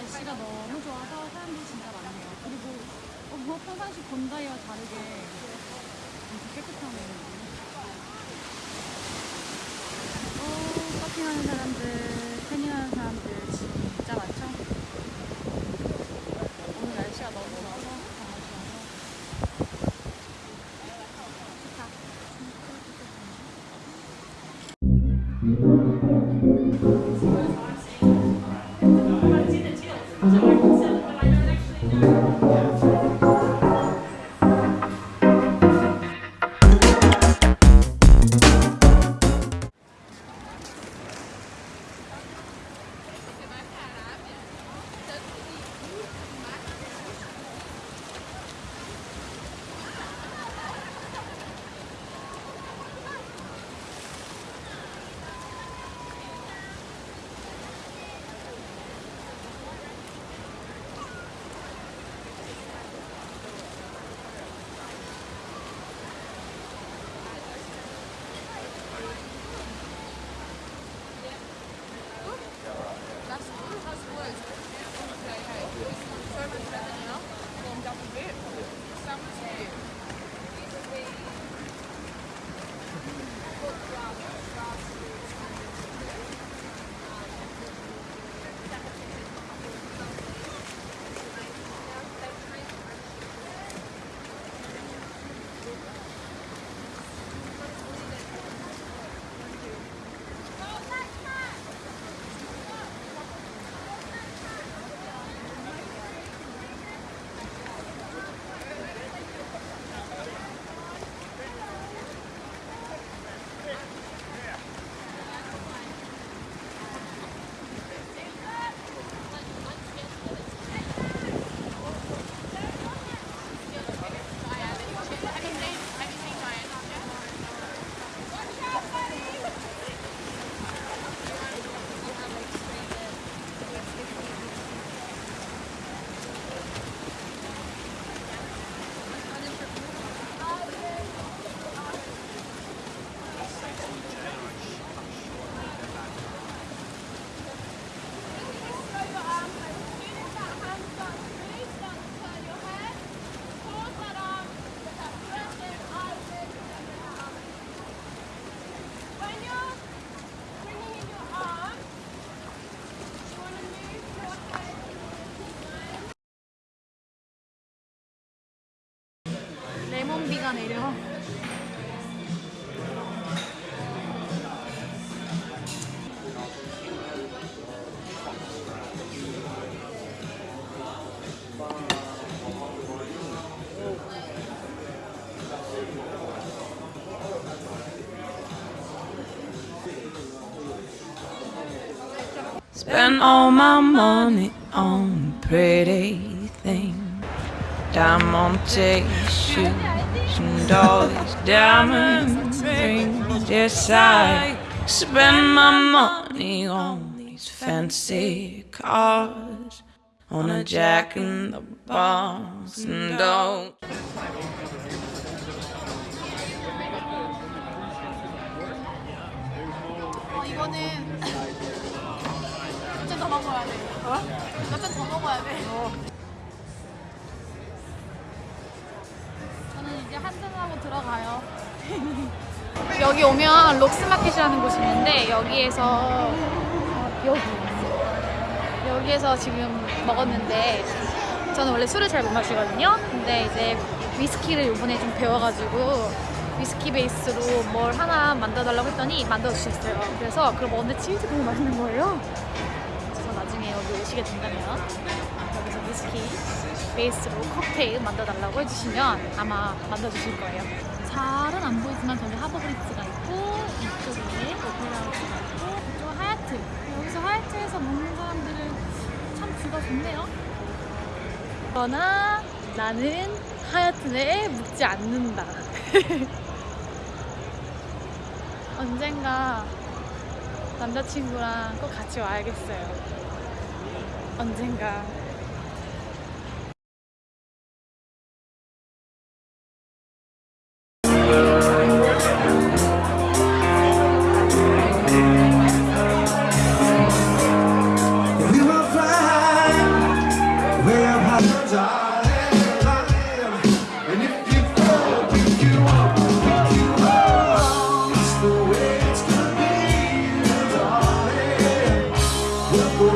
날씨가 너무 좋아서 사람들이 진짜 많네요. 그리고 어, 뭐 평상시 본다이와 다르게 엄청 깨끗하네요. 어, 서핑하는 사람들, 태닝하는 사람들 진짜? 오 레몬비가 내려. Spend all my money on pretty things. Diamante shoes and all these diamond rings. Yes, I spend my money on these fancy cars. On a jack in the box and don't. 어, 이거는 몇잔 더 먹어야 돼. 어? 몇잔 더 먹어야 돼. 한잔하고 들어가요. 여기 오면 록스마켓이라는 곳이 있는데 여기에서 어, 여기 여기에서 지금 먹었는데 저는 원래 술을 잘 못 마시거든요. 근데 이제 위스키를 이번에 좀 배워가지고 위스키 베이스로 뭘 하나 만들어달라고 했더니 만들어주셨어요. 그래서 그걸 먹는데 진짜 너무 맛있는 거예요. 그래서 나중에 여기 오시게 된다면 위스키 베이스로 칵테일 만들어달라고 해주시면 아마 만들어주실 거예요. 잘은 안 보이지만 저기 하버브리지가 있고 이쪽에 오페라 하우스가 있고 이쪽 하얏트 여기서 하얏트에서 먹는 사람들은 참 뷰가 좋네요. 그러나 나는 하얏트에 묵지 않는다. 언젠가 남자친구랑 꼭 같이 와야겠어요. 언젠가. We'll